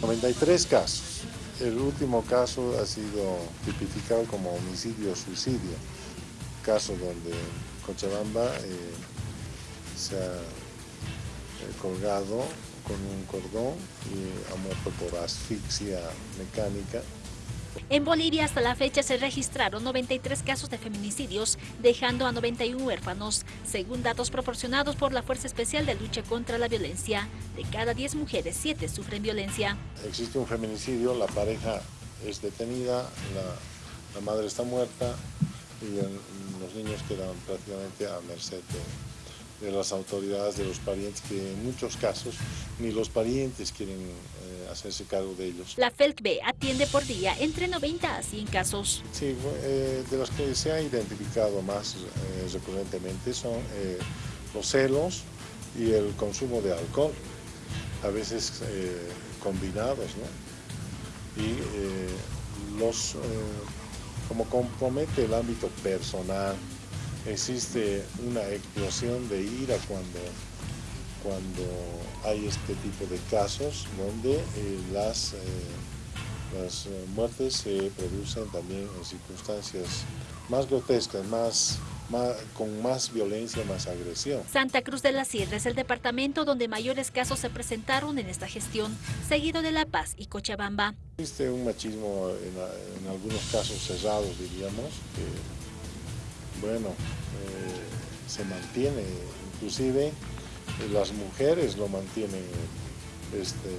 93 casos. El último caso ha sido tipificado como homicidio-suicidio, caso donde Cochabamba eh, se ha eh, colgado con un cordón y ha muerto por asfixia mecánica. En Bolivia hasta la fecha se registraron 93 casos de feminicidios, dejando a 91 huérfanos, según datos proporcionados por la Fuerza Especial de Lucha contra la Violencia. De cada 10 mujeres, 7 sufren violencia. Existe un feminicidio, la pareja es detenida, la, madre está muerta y los niños quedan prácticamente a merced de de las autoridades, de los parientes, que en muchos casos ni los parientes quieren eh, hacerse cargo de ellos. La FELCB atiende por día entre 90 a 100 casos. Sí, eh, de los que se ha identificado más eh, recurrentemente son los celos y el consumo de alcohol, a veces combinados, ¿no? Y los, como compromete el ámbito personal, existe una explosión de ira cuando, cuando hay este tipo de casos donde eh, las, eh, las eh, muertes se producen también en circunstancias más grotescas, más, más, con más violencia, más agresión. Santa Cruz de la Sierra es el departamento donde mayores casos se presentaron en esta gestión, seguido de La Paz y Cochabamba. Existe un machismo en, en algunos casos cerrados, diríamos, que bueno, eh, se mantiene, inclusive las mujeres lo mantienen, este,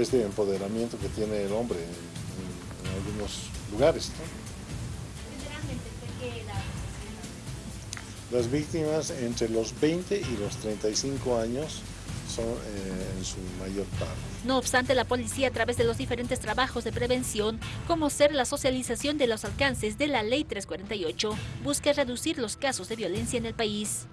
este empoderamiento que tiene el hombre en, algunos lugares. Las víctimas entre los 20 y los 35 años eh, en su mayor parte. No obstante, la policía a través de los diferentes trabajos de prevención, como ser la socialización de los alcances de la Ley 348, busca reducir los casos de violencia en el país.